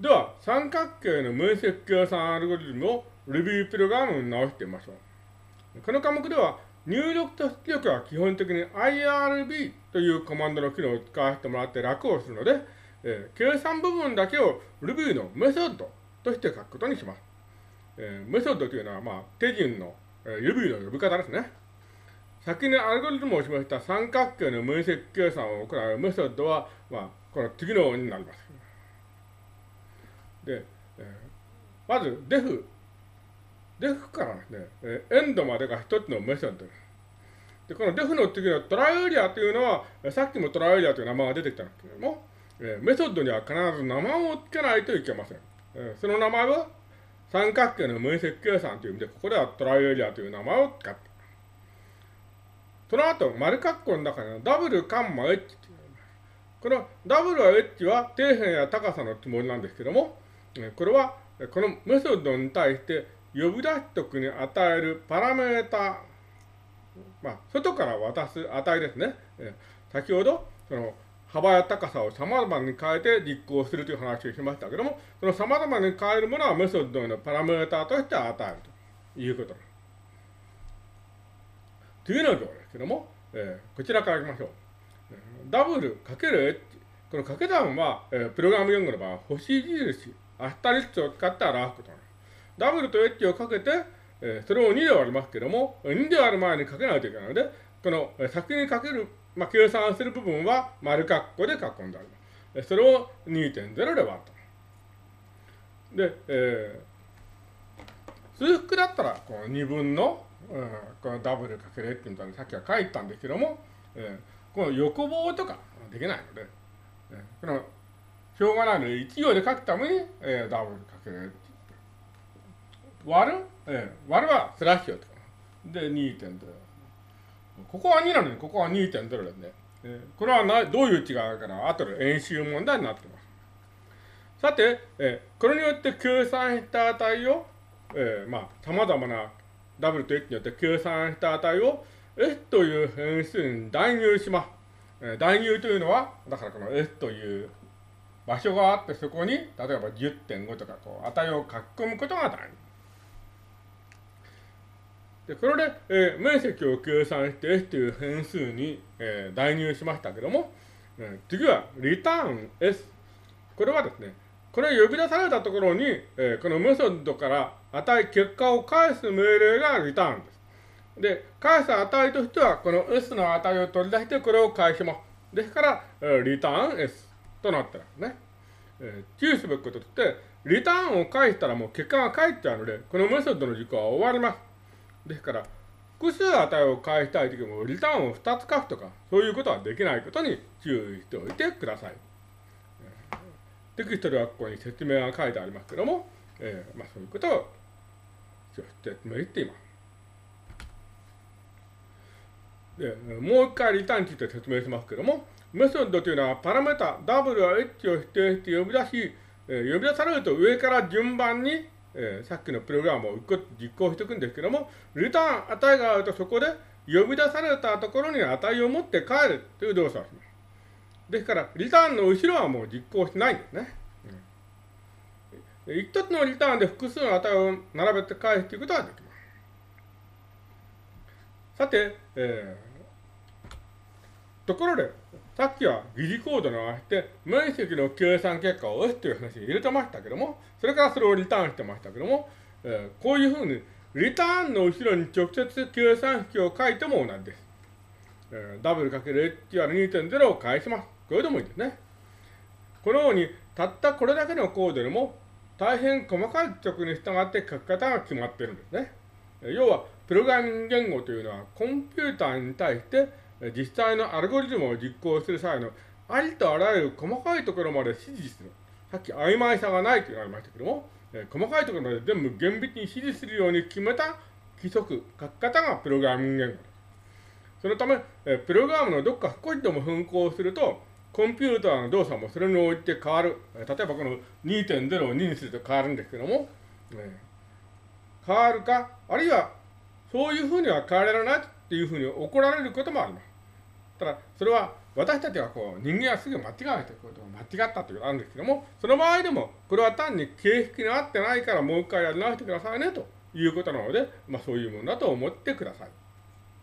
では、三角形の面積計算アルゴリズムを Ruby プログラムに直してみましょう。この科目では、入力と出力は基本的に IRB というコマンドの機能を使わせてもらって楽をするので、えー、計算部分だけを Ruby のメソッドとして書くことにします。えー、メソッドというのは、まあ、手順の、えー、Ruby の呼び方ですね。先にアルゴリズムを示した三角形の面積計算を行うメソッドは、まあ、この次のようになります。で、えー、まず、def。def からですね、えー、エンドまでが一つのメソッドです。で、この def の次のトライエリアというのは、さっきもトライエリアという名前が出てきたんですけれども、えー、メソッドには必ず名前を付けないといけません。えー、その名前は三角形の面積計算という意味で、ここではトライエリアという名前を使って。その後、丸括弧の中にはダブルカンマ H っていうこのダブルは H は底辺や高さのつもりなんですけども、これはこのメソッドに対して呼び出しとくに与えるパラメータ、まあ、外から渡す値ですね。先ほど、その幅や高さを様々に変えて実行するという話をしましたけども、その様々に変えるものはメソッドのパラメータとして与えるということです。次の行ですけども、えー、こちらからいきましょう。ダブルかける H。この掛け算は、えー、プログラム言語の場合、星印、アスタリスクを使って表すことなんです。ダブルと H をかけて、えー、それを2で割りますけども、2で割る前にかけないといけないので、この、えー、先にかけるまあ、計算する部分は丸括弧で囲んであります。それを2.0で割ると。で、えー、数複だったら、この2分の、うん、このダブルかけるってみたいにさっきは書いたんですけども、えー、この横棒とかできないので、えー、この、しょうがないので、1行で書くために、えー、ダブルかける割る、えー、割るはスラッシュと。で、2.0。ここは2なのに、ここは2.0ですね。えー、これはなどういう違いかな、後で演習問題になってます。さて、えー、これによって計算した値を、えー、まあ、様々な W と H によって計算した値を S という変数に代入します。えー、代入というのは、だからこの S という場所があって、そこに、例えば10.5とか、こう、値を書き込むことが代入。で、これで、えー、面積を計算して S という変数に、えー、代入しましたけども、えー、次は return S。これはですね、これ呼び出されたところに、えー、このメソッドから値、結果を返す命令が return です。で、返す値としては、この S の値を取り出してこれを返します。ですから、えー、return S となってますね。えー、注意すべきこととして、リターンを返したらもう結果が返っちゃうので、このメソッドの実行は終わります。ですから、複数値を返したいときも、リターンを2つ書くとか、そういうことはできないことに注意しておいてください。テキストではここに説明が書いてありますけども、えー、まあ、そういうことを説明しています。で、もう一回リターンについて説明しますけども、メソッドというのはパラメータ W は H を指定して呼び出し、えー、呼び出されると上から順番にえー、さっきのプログラムを実行していくんですけども、リターン値があるとそこで呼び出されたところに値を持って帰るという動作をします。ですから、リターンの後ろはもう実行しないんですね。うん、一つのリターンで複数の値を並べて返すということができます。さて、えー、ところで、さっきは疑似コードに合わせて、面積の計算結果を押すという話に入れてましたけども、それからそれをリターンしてましたけども、えー、こういうふうに、リターンの後ろに直接計算式を書いても同じです。えー、W×HR2.0 を返します。これでもいいですね。このように、たったこれだけのコードでも、大変細かい直に従って書き方が決まってるんですね。要は、プログラミング言語というのは、コンピューターに対して、実際のアルゴリズムを実行する際のありとあらゆる細かいところまで指示する。さっき曖昧さがないと言われましたけども、え細かいところまで全部厳密に指示するように決めた規則、書き方がプログラミング言語です。そのため、えプログラムのどっか少しでも変更すると、コンピューターの動作もそれに応じて変わるえ。例えばこの2.0を2にすると変わるんですけども、え変わるか、あるいはそういうふうには変えられないっていうふうに怒られることもあります。ただ、それは私たちはこう人間はすぐ間違えてことが間違ったということがあるんですけども、その場合でも、これは単に形式に合ってないからもう一回やり直してくださいねということなので、まあそういうものだと思ってください。